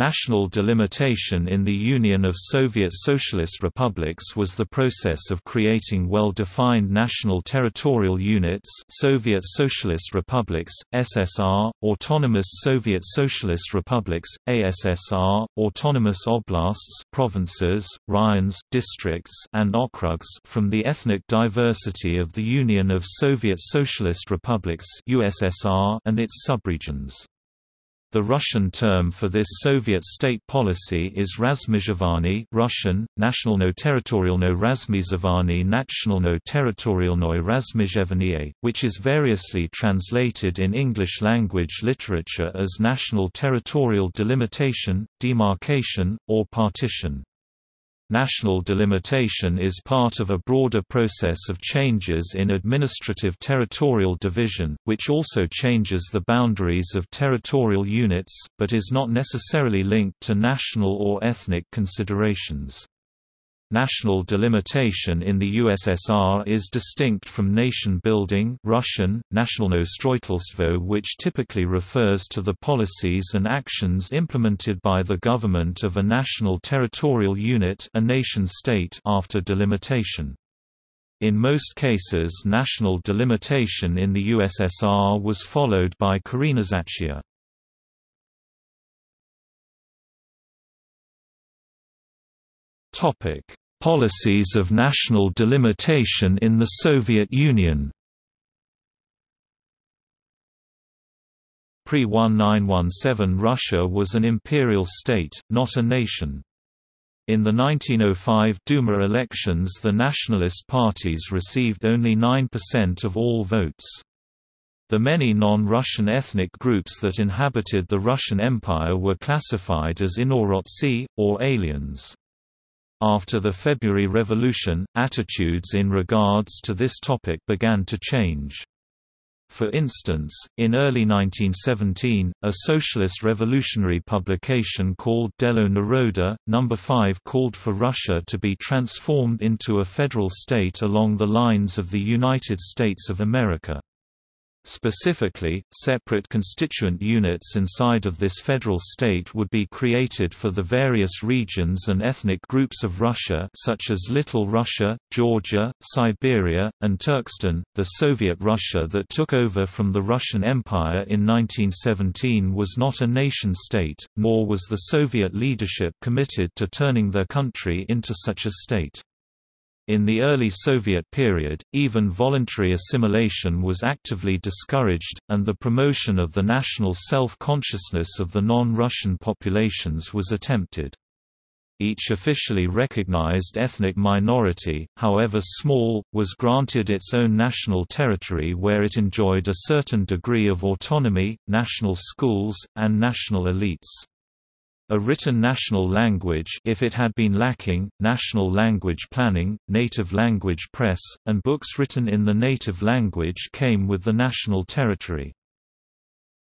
National delimitation in the Union of Soviet Socialist Republics was the process of creating well-defined national territorial units Soviet Socialist Republics, SSR, Autonomous Soviet Socialist Republics, ASSR, Autonomous Oblasts provinces, raions, districts and okrugs from the ethnic diversity of the Union of Soviet Socialist Republics USSR and its subregions. The Russian term for this Soviet state policy is Razmizhovanie Russian, Nationalno Territorialno Razmizovanie Nationalno Territorialnoy Razmizhevanie, which is variously translated in English-language literature as national territorial delimitation, demarcation, or partition. National delimitation is part of a broader process of changes in administrative territorial division, which also changes the boundaries of territorial units, but is not necessarily linked to national or ethnic considerations. National delimitation in the USSR is distinct from nation-building Russian, nationalno stroitelstvo which typically refers to the policies and actions implemented by the government of a national territorial unit a nation-state after delimitation. In most cases national delimitation in the USSR was followed by korenizatsiya. Topic: Policies of national delimitation in the Soviet Union. Pre-1917 Russia was an imperial state, not a nation. In the 1905 Duma elections the nationalist parties received only 9% of all votes. The many non-Russian ethnic groups that inhabited the Russian Empire were classified as inorodtsi, or aliens. After the February Revolution, attitudes in regards to this topic began to change. For instance, in early 1917, a socialist revolutionary publication called Delo Naroda, No. 5 called for Russia to be transformed into a federal state along the lines of the United States of America. Specifically, separate constituent units inside of this federal state would be created for the various regions and ethnic groups of Russia such as Little Russia, Georgia, Siberia, and Turkestan. The Soviet Russia that took over from the Russian Empire in 1917 was not a nation-state, nor was the Soviet leadership committed to turning their country into such a state. In the early Soviet period, even voluntary assimilation was actively discouraged, and the promotion of the national self-consciousness of the non-Russian populations was attempted. Each officially recognized ethnic minority, however small, was granted its own national territory where it enjoyed a certain degree of autonomy, national schools, and national elites. A written national language if it had been lacking, national language planning, native language press, and books written in the native language came with the national territory.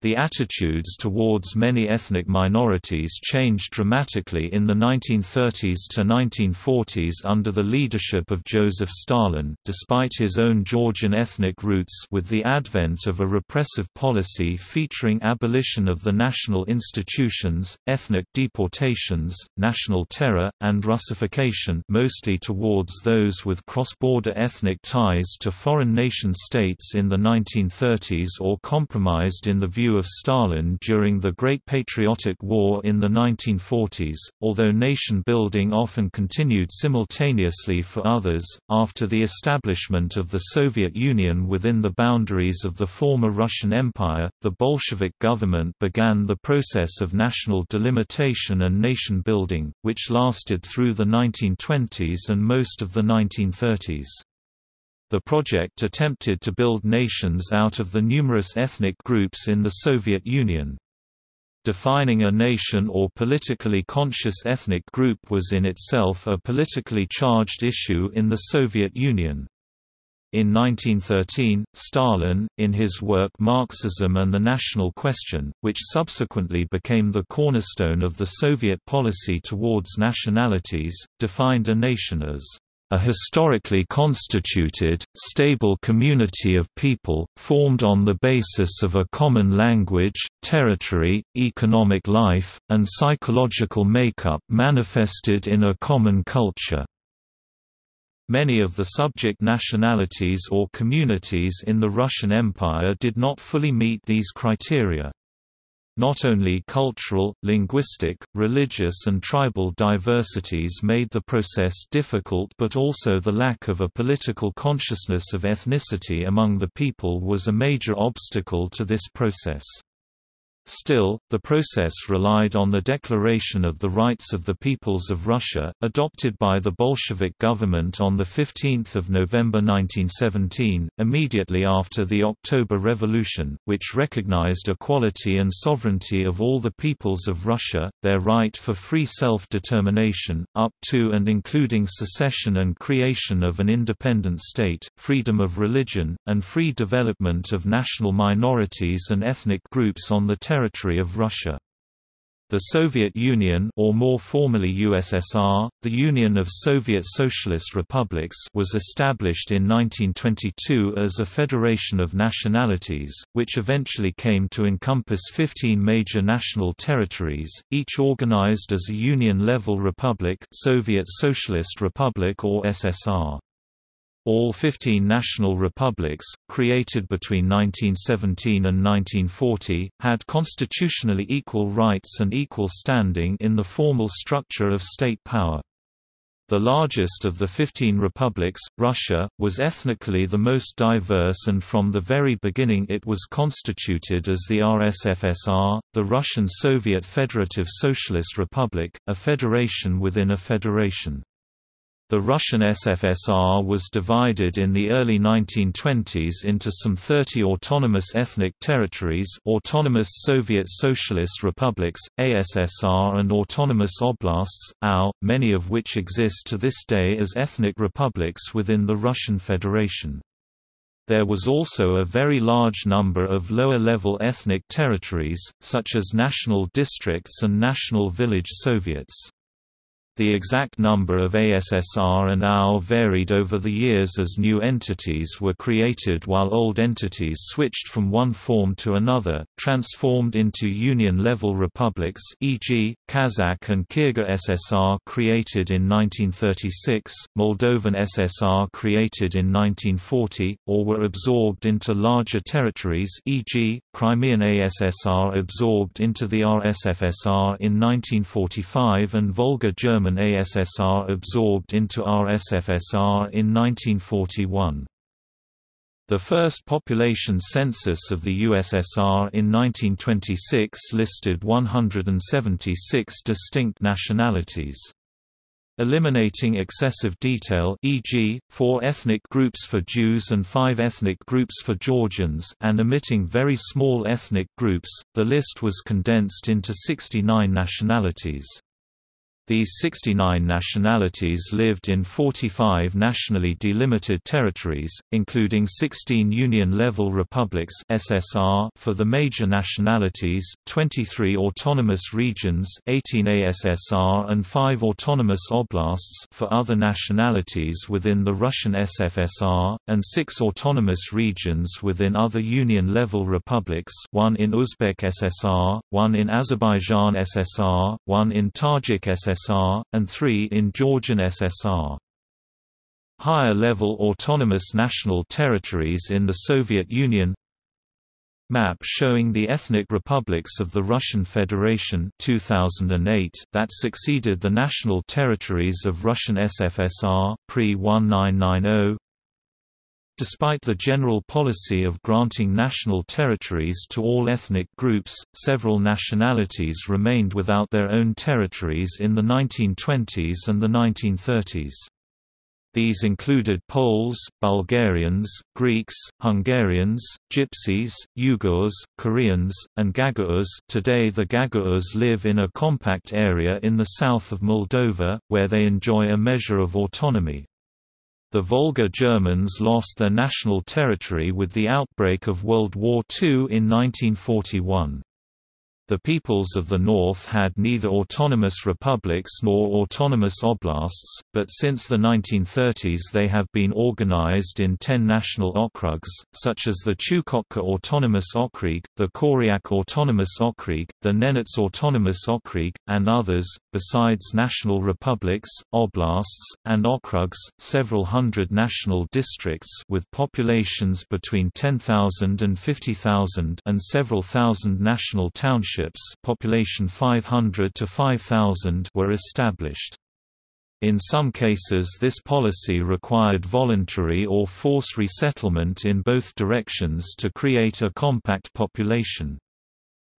The attitudes towards many ethnic minorities changed dramatically in the 1930s to 1940s under the leadership of Joseph Stalin, despite his own Georgian ethnic roots with the advent of a repressive policy featuring abolition of the national institutions, ethnic deportations, national terror, and Russification mostly towards those with cross-border ethnic ties to foreign nation-states in the 1930s or compromised in the view view of Stalin during the Great Patriotic War in the 1940s, although nation building often continued simultaneously for others. After the establishment of the Soviet Union within the boundaries of the former Russian Empire, the Bolshevik government began the process of national delimitation and nation building, which lasted through the 1920s and most of the 1930s. The project attempted to build nations out of the numerous ethnic groups in the Soviet Union. Defining a nation or politically conscious ethnic group was in itself a politically charged issue in the Soviet Union. In 1913, Stalin, in his work Marxism and the National Question, which subsequently became the cornerstone of the Soviet policy towards nationalities, defined a nation as a historically constituted, stable community of people, formed on the basis of a common language, territory, economic life, and psychological makeup manifested in a common culture. Many of the subject nationalities or communities in the Russian Empire did not fully meet these criteria. Not only cultural, linguistic, religious and tribal diversities made the process difficult but also the lack of a political consciousness of ethnicity among the people was a major obstacle to this process. Still, the process relied on the Declaration of the Rights of the Peoples of Russia, adopted by the Bolshevik government on 15 November 1917, immediately after the October Revolution, which recognized equality and sovereignty of all the peoples of Russia, their right for free self-determination, up to and including secession and creation of an independent state, freedom of religion, and free development of national minorities and ethnic groups on the territory territory of Russia. The Soviet Union or more formally USSR, the Union of Soviet Socialist Republics was established in 1922 as a federation of nationalities, which eventually came to encompass 15 major national territories, each organized as a union-level republic Soviet Socialist Republic or SSR. All 15 national republics, created between 1917 and 1940, had constitutionally equal rights and equal standing in the formal structure of state power. The largest of the 15 republics, Russia, was ethnically the most diverse and from the very beginning it was constituted as the RSFSR, the Russian Soviet Federative Socialist Republic, a federation within a federation. The Russian SFSR was divided in the early 1920s into some 30 autonomous ethnic territories autonomous Soviet Socialist Republics, ASSR and autonomous oblasts, AO, many of which exist to this day as ethnic republics within the Russian Federation. There was also a very large number of lower-level ethnic territories, such as national districts and national village soviets. The exact number of ASSR and AO varied over the years as new entities were created while old entities switched from one form to another, transformed into union-level republics e.g., Kazakh and Kyrgyz SSR created in 1936, Moldovan SSR created in 1940, or were absorbed into larger territories e.g., Crimean ASSR absorbed into the RSFSR in 1945 and Volga German German ASSR absorbed into RSFSR in 1941. The first population census of the USSR in 1926 listed 176 distinct nationalities. Eliminating excessive detail e.g., four ethnic groups for Jews and five ethnic groups for Georgians and omitting very small ethnic groups, the list was condensed into 69 nationalities. These 69 nationalities lived in 45 nationally delimited territories, including 16 Union-level republics (SSR) for the major nationalities, 23 autonomous regions, 18 ASSR, and 5 autonomous oblasts for other nationalities within the Russian SFSR, and 6 autonomous regions within other Union-level republics, one in Uzbek SSR, one in Azerbaijan SSR, one in Tajik SSR SSR, and three in Georgian SSR. Higher-level autonomous national territories in the Soviet Union Map showing the ethnic republics of the Russian Federation 2008 that succeeded the national territories of Russian SFSR, pre-1990 Despite the general policy of granting national territories to all ethnic groups, several nationalities remained without their own territories in the 1920s and the 1930s. These included Poles, Bulgarians, Greeks, Hungarians, Gypsies, Uyghurs, Koreans, and Gagauz. Today the Gagauz live in a compact area in the south of Moldova, where they enjoy a measure of autonomy. The Volga Germans lost their national territory with the outbreak of World War II in 1941. The peoples of the north had neither autonomous republics nor autonomous oblasts, but since the 1930s they have been organized in ten national okrugs, such as the Chukotka Autonomous Okrug, the Koryak Autonomous Okrug, the Nenets Autonomous Okrug, and others. Besides national republics, oblasts, and okrugs, several hundred national districts with populations between 10,000 and 50,000 and several thousand national townships population 500 to 5,000 were established. In some cases this policy required voluntary or force resettlement in both directions to create a compact population.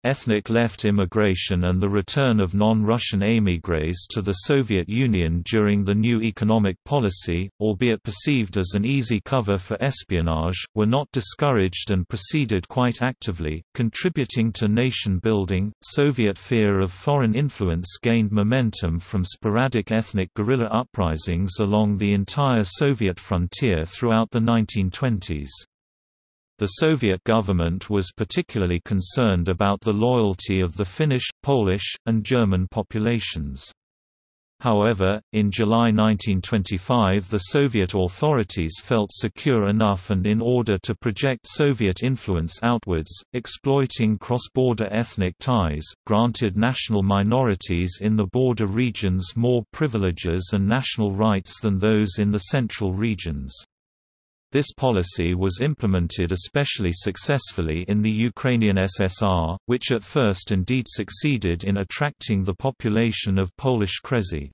Ethnic left immigration and the return of non-Russian émigrés to the Soviet Union during the new economic policy, albeit perceived as an easy cover for espionage, were not discouraged and proceeded quite actively, contributing to nation building. Soviet fear of foreign influence gained momentum from sporadic ethnic guerrilla uprisings along the entire Soviet frontier throughout the 1920s. The Soviet government was particularly concerned about the loyalty of the Finnish, Polish, and German populations. However, in July 1925 the Soviet authorities felt secure enough and in order to project Soviet influence outwards, exploiting cross-border ethnic ties, granted national minorities in the border regions more privileges and national rights than those in the central regions. This policy was implemented especially successfully in the Ukrainian SSR, which at first indeed succeeded in attracting the population of Polish Kresy.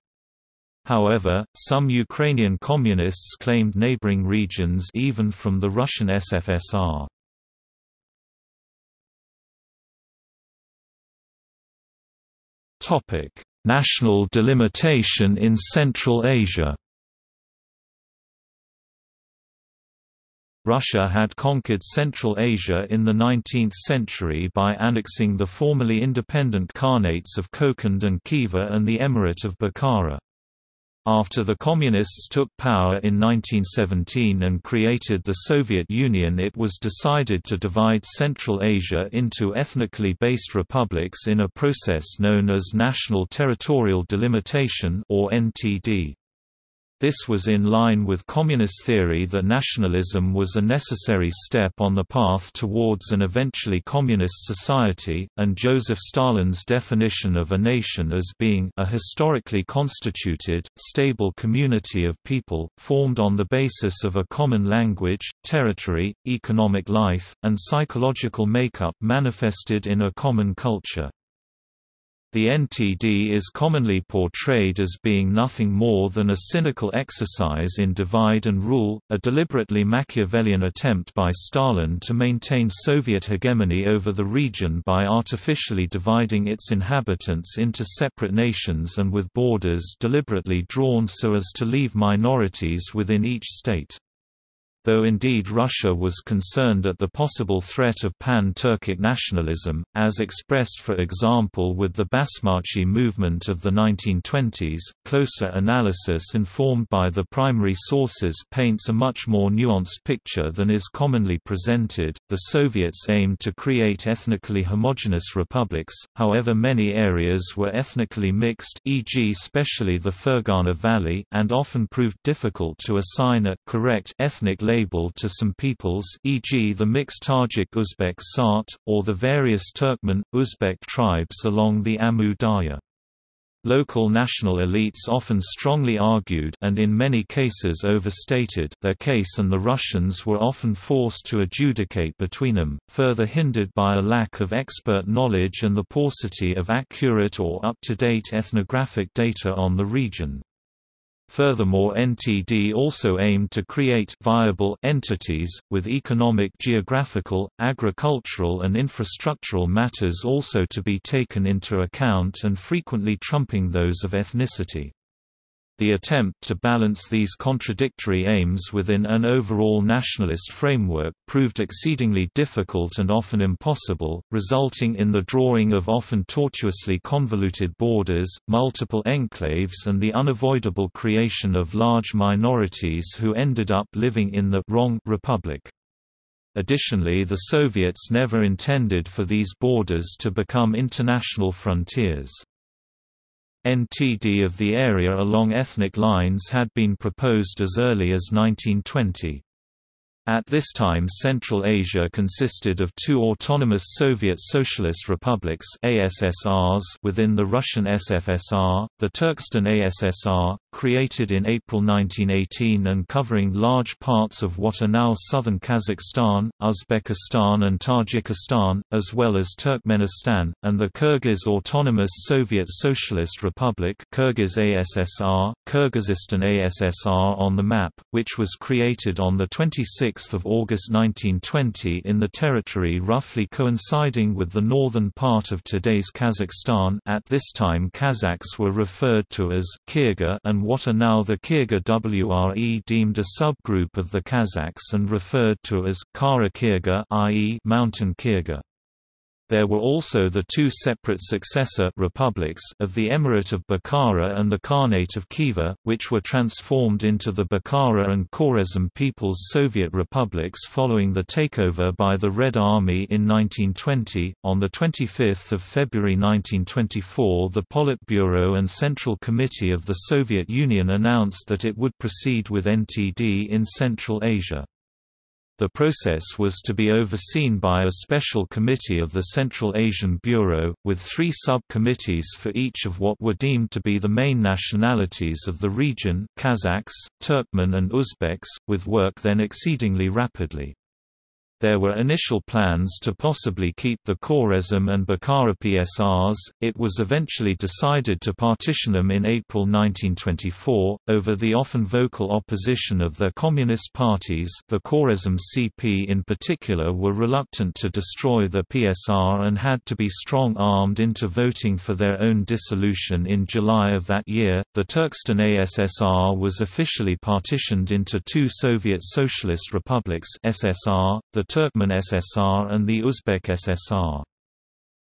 However, some Ukrainian communists claimed neighboring regions even from the Russian SFSR. National delimitation in Central Asia Russia had conquered Central Asia in the 19th century by annexing the formerly independent Khanates of Kokand and Khiva and the Emirate of Bukhara. After the Communists took power in 1917 and created the Soviet Union it was decided to divide Central Asia into ethnically based republics in a process known as National Territorial Delimitation or NTD. This was in line with communist theory that nationalism was a necessary step on the path towards an eventually communist society, and Joseph Stalin's definition of a nation as being a historically constituted, stable community of people, formed on the basis of a common language, territory, economic life, and psychological makeup manifested in a common culture. The NTD is commonly portrayed as being nothing more than a cynical exercise in divide and rule, a deliberately Machiavellian attempt by Stalin to maintain Soviet hegemony over the region by artificially dividing its inhabitants into separate nations and with borders deliberately drawn so as to leave minorities within each state though indeed Russia was concerned at the possible threat of pan-Turkic nationalism, as expressed for example with the Basmachi movement of the 1920s. Closer analysis informed by the primary sources paints a much more nuanced picture than is commonly presented. The Soviets aimed to create ethnically homogeneous republics, however many areas were ethnically mixed e.g. especially the Fergana Valley and often proved difficult to assign a correct ethnic label to some peoples e.g. the mixed Tajik-Uzbek Sart, or the various Turkmen, Uzbek tribes along the Amu Darya. Local national elites often strongly argued and in many cases overstated their case and the Russians were often forced to adjudicate between them, further hindered by a lack of expert knowledge and the paucity of accurate or up-to-date ethnographic data on the region. Furthermore NTD also aimed to create viable entities, with economic geographical, agricultural and infrastructural matters also to be taken into account and frequently trumping those of ethnicity. The attempt to balance these contradictory aims within an overall nationalist framework proved exceedingly difficult and often impossible, resulting in the drawing of often tortuously convoluted borders, multiple enclaves and the unavoidable creation of large minorities who ended up living in the wrong republic. Additionally the Soviets never intended for these borders to become international frontiers. NTD of the area along ethnic lines had been proposed as early as 1920. At this time Central Asia consisted of two autonomous Soviet Socialist republics ASSRs within the Russian SFSR, the Turkestan ASSR, created in April 1918 and covering large parts of what are now southern Kazakhstan, Uzbekistan and Tajikistan, as well as Turkmenistan, and the Kyrgyz Autonomous Soviet Socialist Republic Kyrgyz ASSR, Kyrgyzstan ASSR on the map, which was created on 26 of August 1920 in the territory roughly coinciding with the northern part of today's Kazakhstan at this time Kazakhs were referred to as Kyrgyz and what are now the Kyrgyz WRE deemed a subgroup of the Kazakhs and referred to as Kara Kyrgyz i.e. Mountain Kyrgyz. There were also the two separate successor republics of the Emirate of Bukhara and the Khanate of Khiva, which were transformed into the Bukhara and Khwarezm People's Soviet republics following the takeover by the Red Army in 1920. On the 25th of February 1924, the Politburo and Central Committee of the Soviet Union announced that it would proceed with NTD in Central Asia. The process was to be overseen by a special committee of the Central Asian Bureau, with three sub-committees for each of what were deemed to be the main nationalities of the region Kazakhs, Turkmen and Uzbeks, with work then exceedingly rapidly. There were initial plans to possibly keep the Khwarezm and Bukhara PSRs, it was eventually decided to partition them in April 1924, over the often vocal opposition of their communist parties the Khwarezm CP in particular were reluctant to destroy the PSR and had to be strong-armed into voting for their own dissolution in July of that year. The Turkestan ASSR was officially partitioned into two Soviet Socialist republics SSR, the Turkmen SSR and the Uzbek SSR.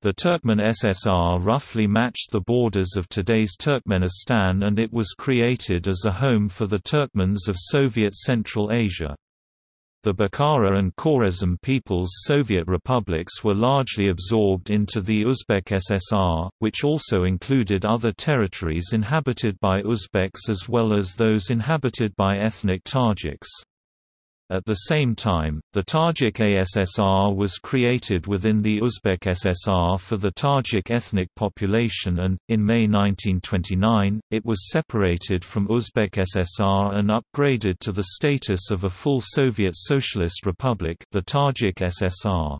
The Turkmen SSR roughly matched the borders of today's Turkmenistan and it was created as a home for the Turkmens of Soviet Central Asia. The Bukhara and Khwarezm People's Soviet republics were largely absorbed into the Uzbek SSR, which also included other territories inhabited by Uzbeks as well as those inhabited by ethnic Tajiks. At the same time, the Tajik ASSR was created within the Uzbek SSR for the Tajik ethnic population and, in May 1929, it was separated from Uzbek SSR and upgraded to the status of a full Soviet Socialist Republic the Tajik SSR.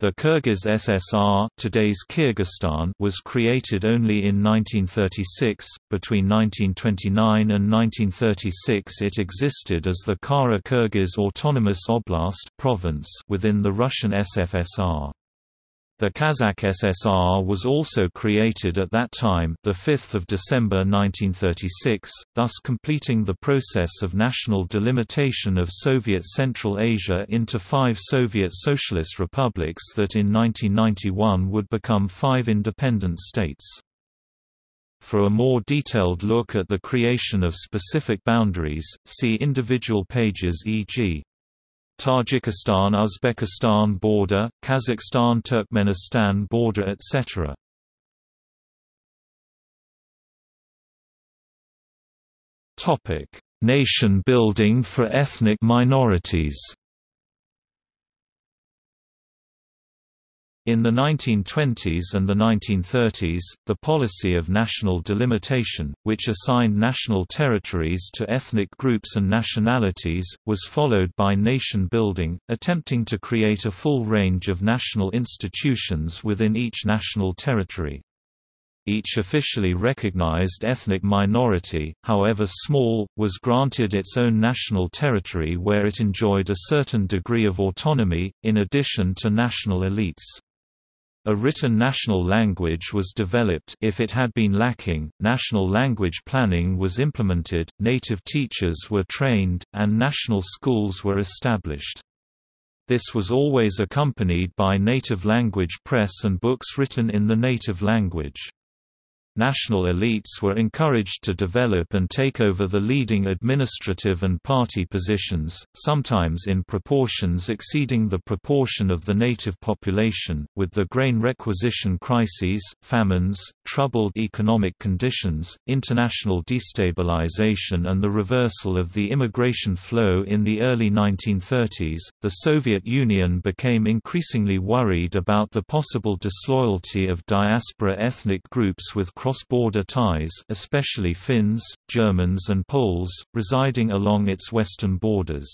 The Kyrgyz SSR today's Kyrgyzstan was created only in 1936. Between 1929 and 1936 it existed as the Kara Kyrgyz Autonomous Oblast province within the Russian SFSR. The Kazakh SSR was also created at that time, the 5th of December 1936, thus completing the process of national delimitation of Soviet Central Asia into five Soviet Socialist republics that in 1991 would become five independent states. For a more detailed look at the creation of specific boundaries, see individual pages e.g. Tajikistan–Uzbekistan border, Kazakhstan–Turkmenistan border etc. Nation building for ethnic minorities In the 1920s and the 1930s, the policy of national delimitation, which assigned national territories to ethnic groups and nationalities, was followed by nation building, attempting to create a full range of national institutions within each national territory. Each officially recognized ethnic minority, however small, was granted its own national territory where it enjoyed a certain degree of autonomy, in addition to national elites. A written national language was developed if it had been lacking, national language planning was implemented, native teachers were trained, and national schools were established. This was always accompanied by native language press and books written in the native language. National elites were encouraged to develop and take over the leading administrative and party positions, sometimes in proportions exceeding the proportion of the native population, with the grain requisition crises, famines, troubled economic conditions, international destabilization and the reversal of the immigration flow in the early 1930s, the Soviet Union became increasingly worried about the possible disloyalty of diaspora ethnic groups with cross-border ties especially Finns, Germans and Poles, residing along its western borders.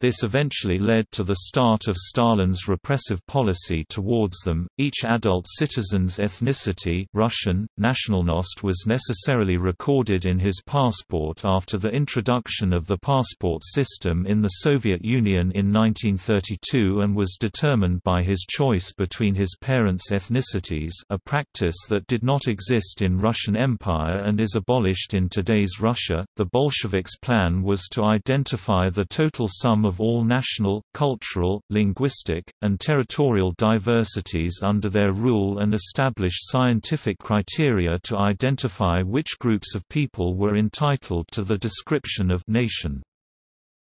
This eventually led to the start of Stalin's repressive policy towards them. Each adult citizen's ethnicity Russian, nationalnost was necessarily recorded in his passport after the introduction of the passport system in the Soviet Union in 1932 and was determined by his choice between his parents' ethnicities a practice that did not exist in Russian Empire and is abolished in today's Russia. The Bolsheviks' plan was to identify the total sum of of all national, cultural, linguistic, and territorial diversities under their rule and establish scientific criteria to identify which groups of people were entitled to the description of nation.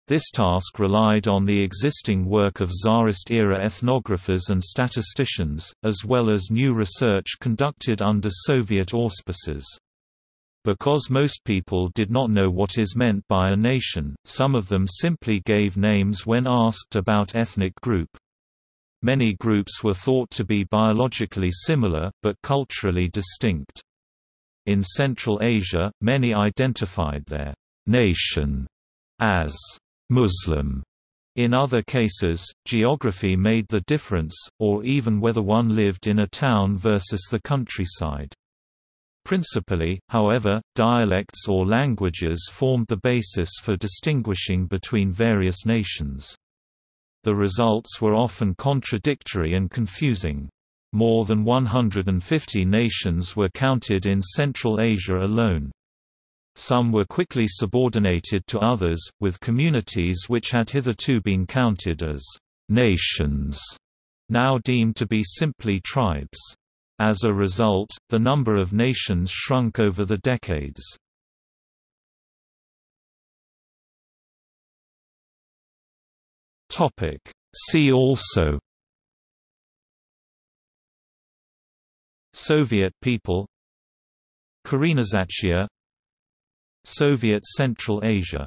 This task relied on the existing work of Tsarist-era ethnographers and statisticians, as well as new research conducted under Soviet auspices. Because most people did not know what is meant by a nation, some of them simply gave names when asked about ethnic group. Many groups were thought to be biologically similar, but culturally distinct. In Central Asia, many identified their nation as Muslim. In other cases, geography made the difference, or even whether one lived in a town versus the countryside. Principally, however, dialects or languages formed the basis for distinguishing between various nations. The results were often contradictory and confusing. More than 150 nations were counted in Central Asia alone. Some were quickly subordinated to others, with communities which had hitherto been counted as nations now deemed to be simply tribes. As a result, the number of nations shrunk over the decades. See also Soviet people Korenizatsiya Soviet Central Asia